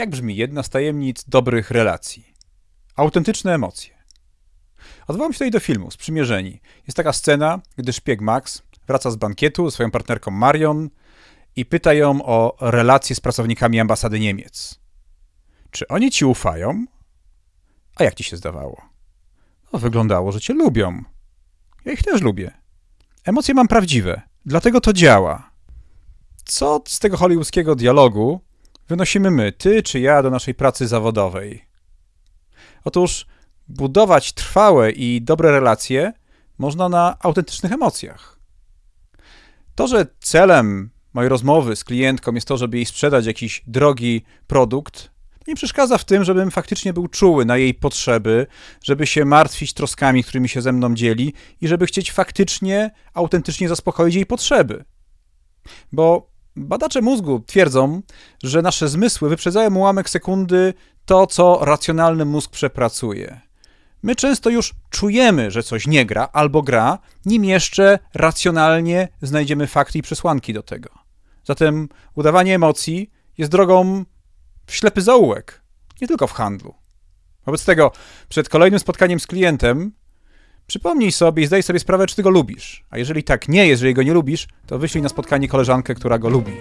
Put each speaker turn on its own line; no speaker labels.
Jak brzmi jedna z tajemnic dobrych relacji? Autentyczne emocje. Odwołam się tutaj do filmu Sprzymierzeni. Jest taka scena, gdy szpieg Max wraca z bankietu ze swoją partnerką Marion i pyta ją o relacje z pracownikami ambasady Niemiec. Czy oni ci ufają? A jak ci się zdawało? No, wyglądało, że cię lubią. Ja ich też lubię. Emocje mam prawdziwe, dlatego to działa. Co z tego hollywoodzkiego dialogu wynosimy my, ty czy ja, do naszej pracy zawodowej? Otóż budować trwałe i dobre relacje można na autentycznych emocjach. To, że celem mojej rozmowy z klientką jest to, żeby jej sprzedać jakiś drogi produkt, nie przeszkadza w tym, żebym faktycznie był czuły na jej potrzeby, żeby się martwić troskami, którymi się ze mną dzieli i żeby chcieć faktycznie, autentycznie zaspokoić jej potrzeby. Bo badacze mózgu twierdzą, że nasze zmysły wyprzedzają ułamek sekundy to, co racjonalny mózg przepracuje. My często już czujemy, że coś nie gra albo gra, nim jeszcze racjonalnie znajdziemy fakty i przesłanki do tego. Zatem udawanie emocji jest drogą w ślepy zaułek, nie tylko w handlu. Wobec tego, przed kolejnym spotkaniem z klientem, przypomnij sobie i zdaj sobie sprawę, czy ty go lubisz. A jeżeli tak nie jest, jeżeli go nie lubisz, to wyślij na spotkanie koleżankę, która go lubi.